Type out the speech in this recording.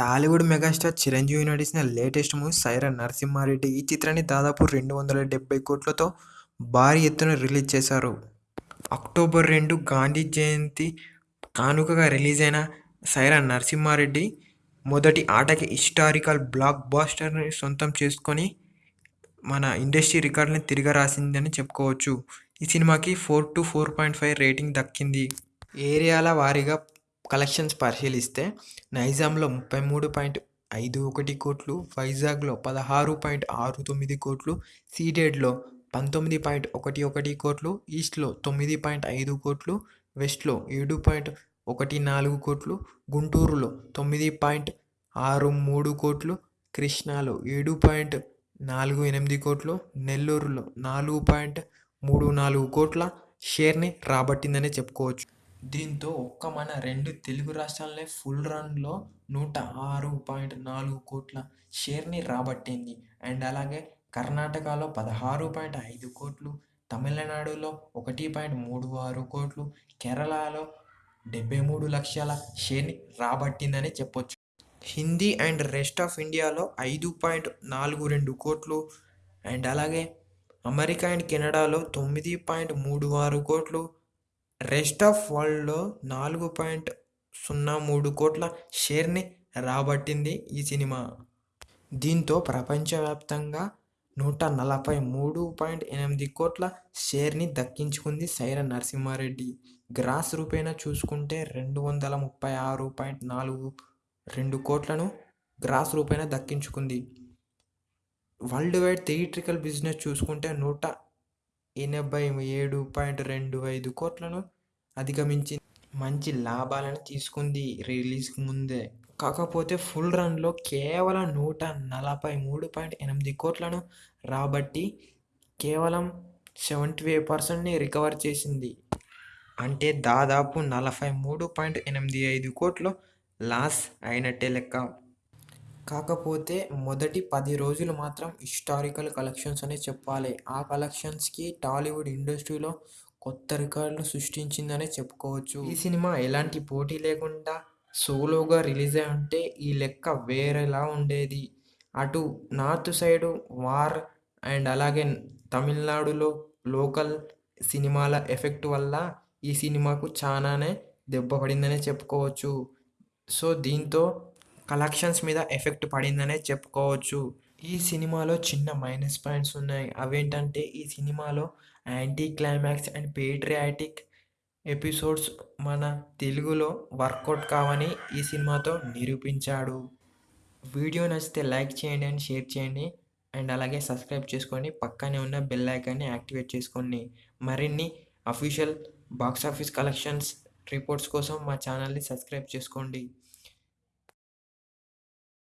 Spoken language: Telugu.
టాలీవుడ్ మెగాస్టార్ చిరంజీవి నటించిన లేటెస్ట్ మూవీ సైరన్ నరసింహారెడ్డి. ఈ చిత్రాన్ని దాదాపు రెండు వందల డెబ్బై కోట్లతో భారీ ఎత్తున రిలీజ్ చేశారు. అక్టోబర్ రెండు గాంధీ జయంతి కానుకగా రిలీజ్ అయిన సైరన్ నరసింహారెడ్డి మొదటి ఆటకి హిస్టారికల్ బ్లాక్ బాస్టర్ని సొంతం చేసుకొని మన ఇండస్ట్రీ రికార్డుని తిరిగి రాసిందని చెప్పుకోవచ్చు. ఈ సినిమాకి four to four point five rating దక్కింది. ఏరియాల వారీగా కలెక్షన్స్ పరిశీలిస్తే నైజాంలో ముప్పై మూడు పాయింట్ ఐదు ఒకటి కోట్లు వైజాగ్లో పదహారు పాయింట్ ఆరు తొమ్మిది కోట్లు సీడెడ్లో పంతొమ్మిది పాయింట్ ఒకటి ఒకటి కోట్లు ఈస్ట్లో తొమ్మిది పాయింట్ ఐదు కోట్లు వెస్ట్లో ఏడు పాయింట్ ఒకటి నాలుగు కోట్లు గుంటూరులో తొమ్మిది పాయింట్ ఆరు మూడు కోట్లు కృష్ణాలో ఏడు పాయింట్ నాలుగు ఎనిమిది కోట్లు నెల్లూరులో నాలుగు పాయింట్ మూడు నాలుగు కోట్ల షేర్ని రాబట్టిందనే చెప్పుకోవచ్చు. దీంతో ఒక్క మన రెండు తెలుగు రాష్ట్రాలనే ఫుల్ రన్లో నూట ఆరు పాయింట్ నాలుగు కోట్ల షేర్ని రాబట్టింది. అండ్ అలాగే కర్ణాటకలో పదహారు పాయింట్ ఐదు కోట్లు తమిళనాడులో ఒకటి పాయింట్ మూడు ఆరు కోట్లు కేరళలో డెబ్బై మూడు లక్షల షేర్ని రాబట్టిందని చెప్పొచ్చు. హిందీ అండ్ రెస్ట్ ఆఫ్ ఇండియాలో ఐదు పాయింట్ నాలుగు రెండు కోట్లు అండ్ అలాగే అమెరికా అండ్ కెనడాలో తొమ్మిది పాయింట్ మూడు ఆరు కోట్లు రెస్ట్ ఆఫ్ వరల్డ్లో నాలుగు పాయింట్ సున్నా మూడు కోట్ల షేర్ని రాబట్టింది ఈ సినిమా. దీంతో ప్రపంచవ్యాప్తంగా నూట నలభై మూడు పాయింట్ ఎనిమిది కోట్ల షేర్ని దక్కించుకుంది సైర నరసింహారెడ్డి. గ్రాస్ రూపేణా చూసుకుంటే రెండు వందల ముప్పై ఆరు పాయింట్ నాలుగు రెండు కోట్లను గ్రాస్ రూపేణా దక్కించుకుంది. వరల్డ్ వైడ్ థియేట్రికల్ బిజినెస్ చూసుకుంటే నూట ఎనభై ఏడు పాయింట్ రెండు ఐదు కోట్లను అధిగమించి మంచి లాభాలను తీసుకుంది రిలీజ్కి ముందే. కాకపోతే ఫుల్ రన్లో కేవలం నూట నలభై మూడు పాయింట్ ఎనిమిది కోట్లను రాబట్టి కేవలం సెవెంటీ ఫైవ్ పర్సెంట్ని రికవర్ చేసింది. అంటే దాదాపు నలభై మూడు పాయింట్ ఎనిమిది ఐదు కోట్లు లాస్ అయినట్టే లెక్క. కాకపోతే మొదటి పది రోజులు మాత్రం హిస్టారికల్ కలెక్షన్స్ అనే చెప్పాలి. ఆ కలెక్షన్స్కి టాలీవుడ్ ఇండస్ట్రీలో కొత్త రికార్డులు సృష్టించిందనే చెప్పుకోవచ్చు. ఈ సినిమా ఎలాంటి పోటీ లేకుండా సోలోగా రిలీజ్ అయి ఉంటే ఈ లెక్క వేరేలా ఉండేది. అటు నార్త్ సైడు వార్ అండ్ అలాగే తమిళనాడులో లోకల్ సినిమాల ఎఫెక్ట్ వల్ల ఈ సినిమాకు చాలానే దెబ్బ పడిందనే చెప్పుకోవచ్చు. సో దీంతో కలెక్షన్స్ మీద ఎఫెక్ట్ పడిందనే చెప్పుకోవచ్చు. ఈ సినిమాలో చిన్న మైనస్ పాయింట్స్ ఉన్నాయి. అవేంటంటే ఈ సినిమాలో anti climax and patriotic episodes మన తెలుగులో వర్కౌట్ కావని ఈ సినిమాతో నిరూపించాడు. వీడియో నచ్చితే లైక్ చేయండి అండ్ షేర్ చేయండి. అండ్ అలాగే సబ్స్క్రైబ్ చేసుకోండి పక్కనే ఉన్న బెల్ ఐకాన్ని యాక్టివేట్ చేసుకోండి. మరిన్ని official box office collections reports కోసం మా ఛానల్ని సబ్స్క్రైబ్ చేసుకోండి.